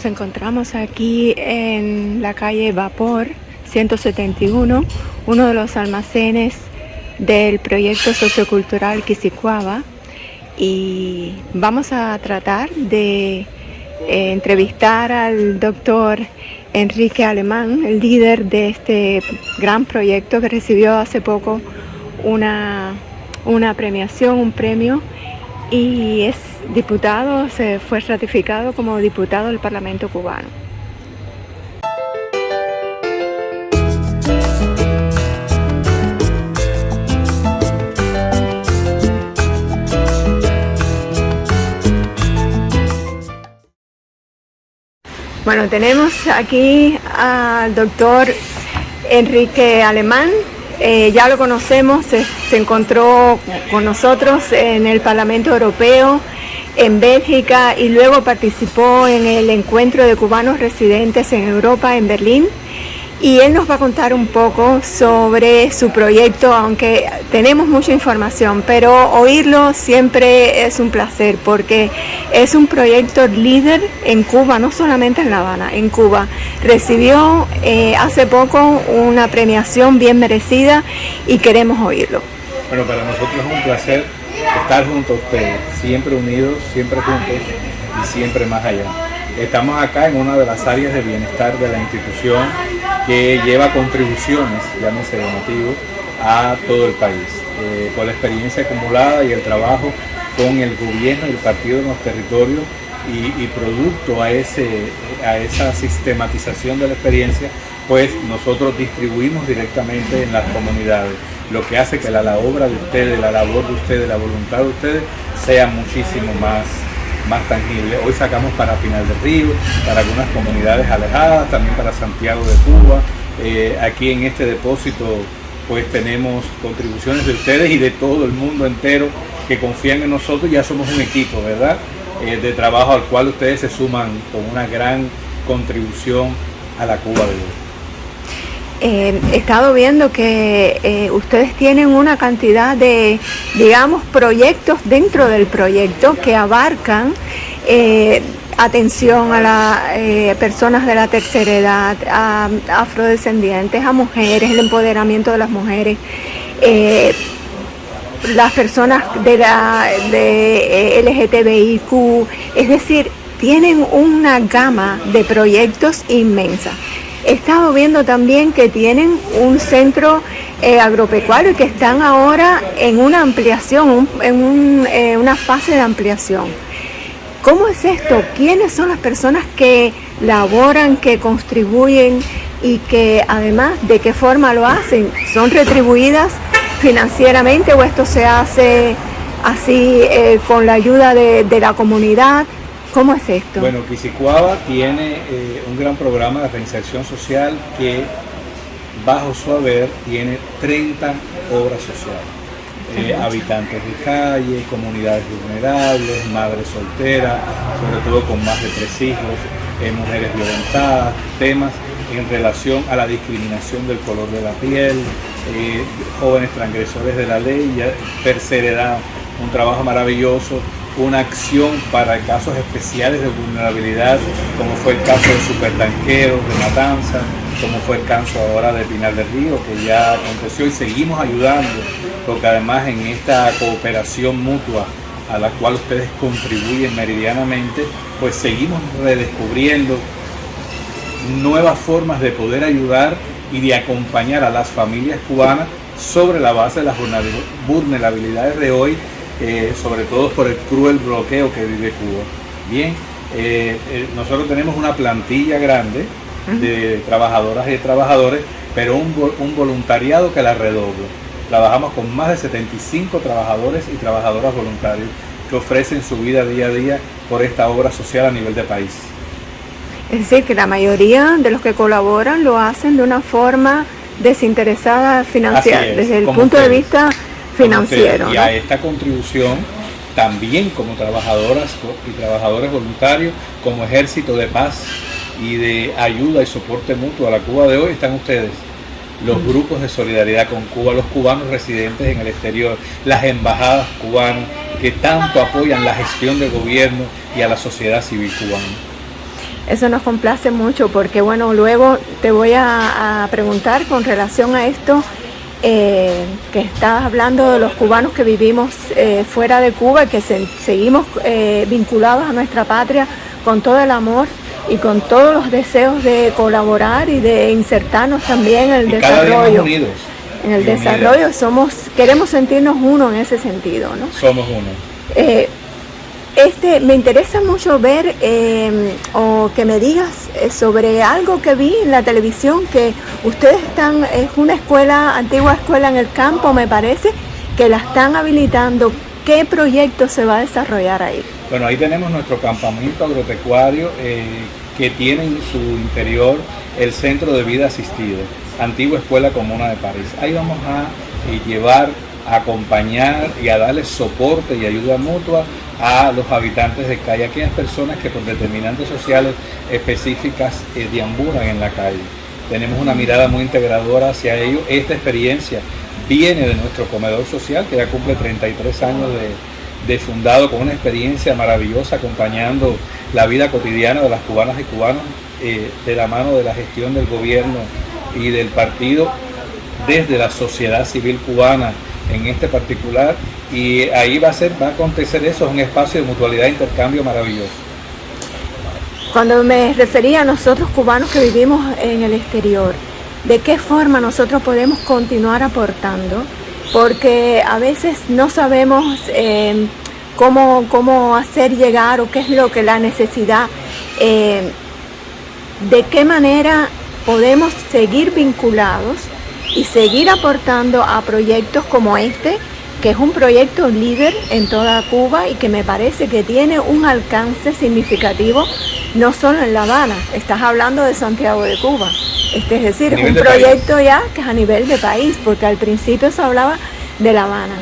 Nos encontramos aquí en la calle Vapor 171, uno de los almacenes del proyecto sociocultural Quisicuaba. Y vamos a tratar de eh, entrevistar al doctor Enrique Alemán, el líder de este gran proyecto que recibió hace poco una, una premiación, un premio. Y es diputado, se fue ratificado como diputado del Parlamento cubano. Bueno, tenemos aquí al doctor Enrique Alemán, eh, ya lo conocemos, se, encontró con nosotros en el Parlamento Europeo, en Bélgica y luego participó en el encuentro de cubanos residentes en Europa, en Berlín y él nos va a contar un poco sobre su proyecto, aunque tenemos mucha información, pero oírlo siempre es un placer porque es un proyecto líder en Cuba, no solamente en La Habana, en Cuba. Recibió eh, hace poco una premiación bien merecida y queremos oírlo. Bueno, para nosotros es un placer estar junto a ustedes, siempre unidos, siempre juntos y siempre más allá. Estamos acá en una de las áreas de bienestar de la institución que lleva contribuciones, llámese de motivo, a todo el país. Eh, por la experiencia acumulada y el trabajo con el gobierno y el partido en los territorios y, producto a, ese, a esa sistematización de la experiencia, pues nosotros distribuimos directamente en las comunidades, lo que hace que la, la obra de ustedes, la labor de ustedes, la voluntad de ustedes sea muchísimo más más tangible. Hoy sacamos para Pinal del Río, para algunas comunidades alejadas, también para Santiago de Cuba. Eh, aquí en este depósito pues tenemos contribuciones de ustedes y de todo el mundo entero que confían en nosotros. Ya somos un equipo, ¿verdad? Eh, de trabajo al cual ustedes se suman con una gran contribución a la Cuba de hoy. Eh, he estado viendo que eh, ustedes tienen una cantidad de, digamos, proyectos dentro del proyecto que abarcan eh, atención a las personas de la tercera edad, a, afrodescendientes, a mujeres, el empoderamiento de las mujeres, las personas de la de LGTBIQ, es decir, tienen una gama de proyectos inmensa. He estado viendo también que tienen un centro eh, agropecuario y que están ahora en una ampliación, en eh, una fase de ampliación. ¿Cómo es esto? ¿Quiénes son las personas que laboran, que contribuyen y que además de qué forma lo hacen? ¿Son retribuidas financieramente o esto se hace así eh, con la ayuda de la comunidad? ¿Cómo es esto? Bueno, Quisicuaba tiene eh, un gran programa de reinserción social que bajo su haber tiene 30 obras sociales. Eh, habitantes de calle, comunidades vulnerables, madres solteras, sobre todo con más de tres hijos, eh, mujeres violentadas, temas en relación a la discriminación del color de la piel, jóvenes transgresores de la ley, tercera edad, un trabajo maravilloso una acción para casos especiales de vulnerabilidad, como fue el caso de supertanqueros, de Matanza, como fue el caso ahora de Pinar del Río, que ya aconteció y seguimos ayudando, porque además en esta cooperación mutua a la cual ustedes contribuyen meridianamente, pues seguimos redescubriendo nuevas formas de poder ayudar y de acompañar a las familias cubanas sobre la base de las vulnerabilidades de hoy eh, sobre todo por el cruel bloqueo que vive Cuba. Bien, eh, eh, nosotros tenemos una plantilla grande de trabajadoras y trabajadores, pero un, un voluntariado que la redobla. Trabajamos con más de 75 trabajadores y trabajadoras voluntarios que ofrecen su vida día a día por esta obra social a nivel de país. Es decir, que la mayoría de los que colaboran lo hacen de una forma desinteresada financiera, desde el punto de vista financiero. Y a esta contribución también como trabajadoras y trabajadores voluntarios, como ejército de paz y de ayuda y soporte mutuo a la Cuba de hoy están ustedes. Los grupos de solidaridad con Cuba, los cubanos residentes en el exterior, las embajadas cubanas que tanto apoyan la gestión del gobierno y a la sociedad civil cubana. Eso nos complace mucho porque, bueno, luego te voy a, preguntar con relación a esto eh, que estabas hablando de los cubanos que vivimos eh, fuera de Cuba y que seguimos eh, vinculados a nuestra patria con todo el amor y con todos los deseos de colaborar y de insertarnos también en el desarrollo. En el desarrollo somos, queremos sentirnos uno en ese sentido, ¿no? Somos uno. Este, me interesa mucho ver em, o que me digas eh, sobre algo que vi en la televisión, que ustedes están, es una escuela, antigua escuela en el campo, me parece, que la están habilitando. ¿Qué proyecto se va a desarrollar ahí? Bueno, ahí tenemos nuestro campamento agropecuario eh, que tiene en su interior el Centro de Vida Asistido, antigua Escuela Comuna de París. Ahí vamos a eh, llevar, a acompañar y a darle soporte y ayuda mutua a los habitantes de calle, aquellas personas que por determinantes sociales específicas eh, deambulan en la calle. Tenemos una mirada muy integradora hacia ello. Esta experiencia viene de nuestro comedor social, que ya cumple 33 años de, de fundado con una experiencia maravillosa acompañando la vida cotidiana de las cubanas y cubanos eh, de la mano de la gestión del gobierno y del partido desde la sociedad civil cubana en este particular y ahí va a ser va a acontecer eso es un espacio de mutualidad e intercambio maravilloso. Cuando me refería a nosotros cubanos que vivimos en el exterior de qué forma nosotros podemos continuar aportando porque a veces no sabemos eh, cómo, cómo, hacer llegar o qué es lo que la necesidad, eh, de qué manera podemos seguir vinculados y seguir aportando a proyectos como este, que es un proyecto líder en toda Cuba y que me parece que tiene un alcance significativo no solo en La Habana, estás hablando de Santiago de Cuba. Este, es decir, es un proyecto ya que es a nivel de país, porque al principio se hablaba de La Habana.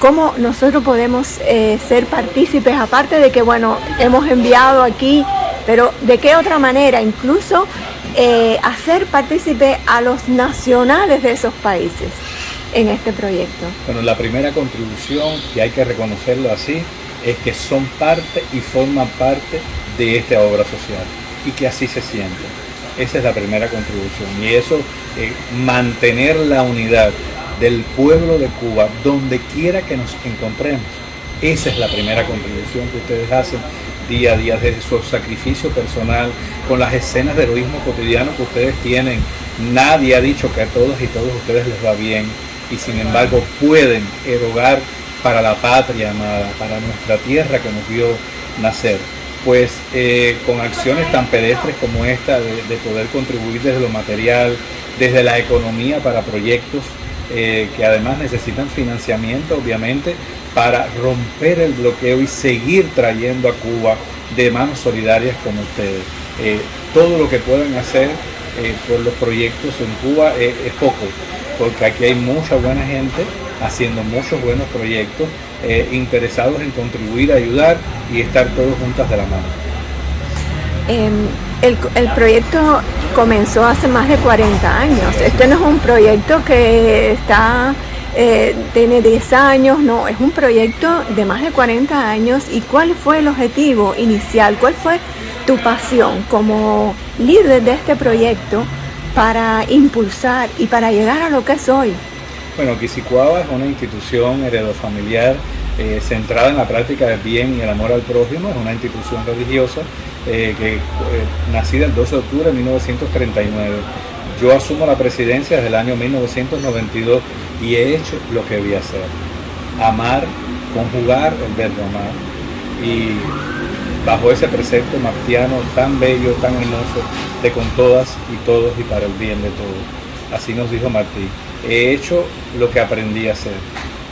¿Cómo nosotros podemos eh, ser partícipes, aparte de que, bueno, hemos enviado aquí, pero de qué otra manera, incluso eh, hacer partícipe a los nacionales de esos países en este proyecto? Bueno, la primera contribución, que hay que reconocerlo así, es que son parte y forman parte de esta obra social y que así se sienten. Esa es la primera contribución. Y eso, eh, mantener la unidad del pueblo de Cuba, donde quiera que nos encontremos. Esa es la primera contribución que ustedes hacen día a día desde su sacrificio personal, con las escenas de heroísmo cotidiano que ustedes tienen. Nadie ha dicho que a todos y todos ustedes les va bien y sin embargo pueden erogar para la patria amada, para nuestra tierra que nos vio nacer pues eh, con acciones tan pedestres como esta de, poder contribuir desde lo material, desde la economía para proyectos eh, que además necesitan financiamiento, obviamente, para romper el bloqueo y seguir trayendo a Cuba de manos solidarias como ustedes. Eh, todo lo que puedan hacer por los proyectos en Cuba es poco, porque aquí hay mucha buena gente haciendo muchos buenos proyectos, eh, interesados en contribuir, ayudar y estar todos juntas de la mano. Em, el, proyecto comenzó hace más de 40 años. Este no es un proyecto que está eh, tiene 10 años, no, es un proyecto de más de 40 años. ¿Y cuál fue el objetivo inicial? ¿Cuál fue tu pasión como líder de este proyecto para impulsar y para llegar a lo que es hoy? Bueno, Quisicuaba es una institución heredofamiliar eh, centrada en la práctica del bien y el amor al prójimo, es una institución religiosa eh, que nacida el 12 de octubre de 1939. Yo asumo la presidencia desde el año 1992 y he hecho lo que debía hacer. Amar, conjugar el verbo amar. Y bajo ese precepto martiano tan bello, tan hermoso, de con todas y todos y para el bien de todos. Así nos dijo Martí he hecho lo que aprendí a hacer,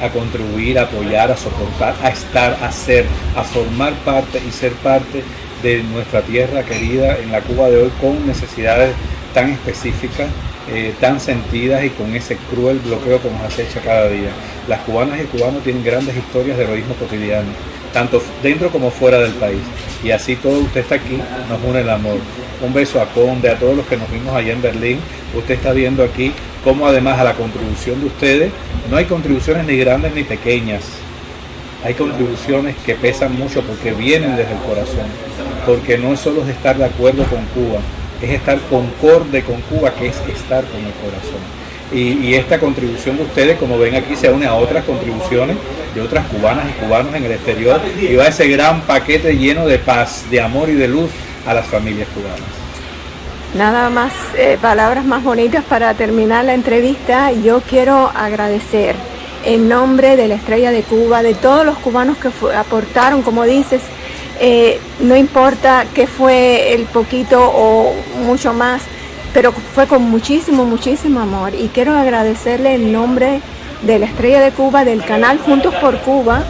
a contribuir, a apoyar, a soportar, a estar, a ser, a formar parte y ser parte de nuestra tierra querida en la Cuba de hoy con necesidades tan específicas, eh, tan sentidas y con ese cruel bloqueo que nos acecha cada día. Las cubanas y cubanos tienen grandes historias de heroísmo cotidiano, tanto dentro como fuera del país. Y así todo usted está aquí, nos une el amor. Un beso a Conde, a todos los que nos vimos allá en Berlín. Usted está viendo aquí cómo además a la contribución de ustedes, no hay contribuciones ni grandes ni pequeñas. hay contribuciones que pesan mucho porque vienen desde el corazón, porque no es solo estar de acuerdo con Cuba, es estar concorde con Cuba, que es estar con el corazón. Y, esta contribución de ustedes, como ven aquí, se une a otras contribuciones de otras cubanas y cubanos en el exterior y va ese gran paquete lleno de paz, de amor y de luz a las familias cubanas. Nada más, eh, palabras más bonitas para terminar la entrevista. Yo quiero agradecer en nombre de la Estrella de Cuba, de todos los cubanos que aportaron, como dices, eh, no importa qué fue el poquito o mucho más, pero fue con muchísimo, muchísimo amor. Y quiero agradecerle en nombre de la Estrella de Cuba, del canal Juntos por Cuba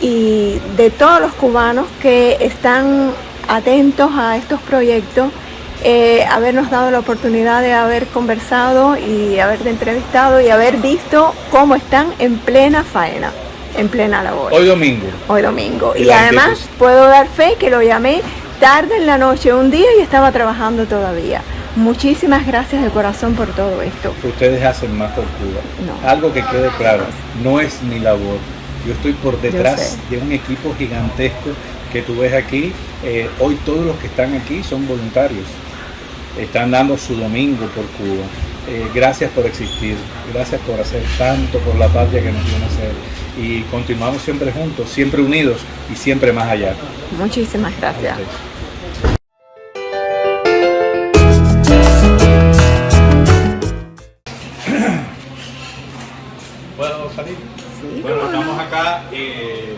y de todos los cubanos que están atentos a estos proyectos, eh, habernos dado la oportunidad de haber conversado y haber entrevistado y haber visto cómo están en plena faena, en plena labor. Hoy domingo. Hoy domingo. Y, además puedo dar fe que lo llamé tarde en la noche, un día y estaba trabajando todavía. Muchísimas gracias de corazón por todo esto. Ustedes hacen más por Cuba. Algo que quede claro, no es mi labor. Yo estoy por detrás de un equipo gigantesco que tú ves aquí. Eh, hoy todos los que están aquí son voluntarios. Están dando su domingo por Cuba. Eh, gracias por existir, gracias por hacer tanto por la patria que nos viene a hacer. Y continuamos siempre juntos, siempre unidos y siempre más allá. Muchísimas gracias. Bueno, estamos acá. Eh,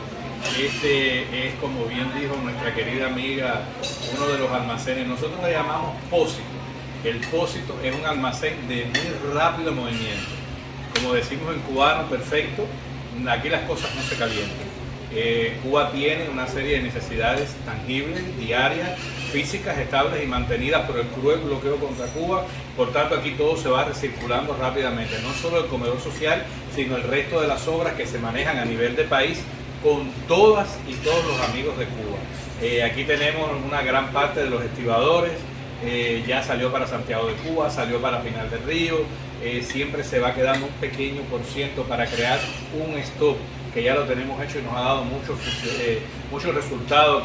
este es, como bien dijo nuestra querida amiga, uno de los almacenes. Nosotros le llamamos pósito. El pósito es un almacén de muy rápido movimiento. Como decimos en cubano, perfecto. Aquí las cosas no se calientan. Eh, Cuba tiene una serie de necesidades tangibles, diarias, físicas, estables y mantenidas por el cruel bloqueo contra Cuba. Por tanto, aquí todo se va recirculando rápidamente, no solo el comedor social, sino el resto de las obras que se manejan a nivel de país con todas y todos los amigos de Cuba. Eh, aquí tenemos una gran parte de los estibadores, eh, ya salió para Santiago de Cuba, salió para Final del Río, siempre se va quedando un pequeño por ciento para crear un stop que ya lo tenemos hecho y nos ha dado muchos eh, mucho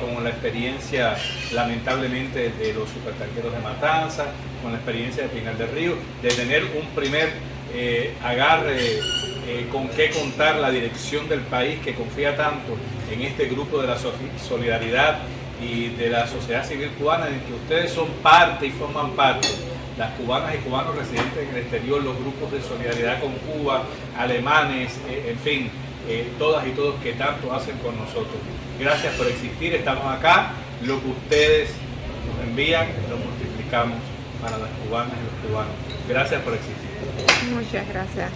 como la experiencia lamentablemente de los supertanqueros de Matanza, con la experiencia de Pinal del Río, de tener un primer eh, agarre eh, con qué contar la dirección del país que confía tanto en este grupo de la solidaridad y de la sociedad civil cubana, en que ustedes son parte y forman parte las cubanas y cubanos residentes en el exterior, los grupos de solidaridad con Cuba, alemanes, en fin, eh, todas y todos que tanto hacen con nosotros. Gracias por existir, estamos acá, lo que ustedes nos envían lo multiplicamos para las cubanas y los cubanos. Gracias por existir. Muchas gracias.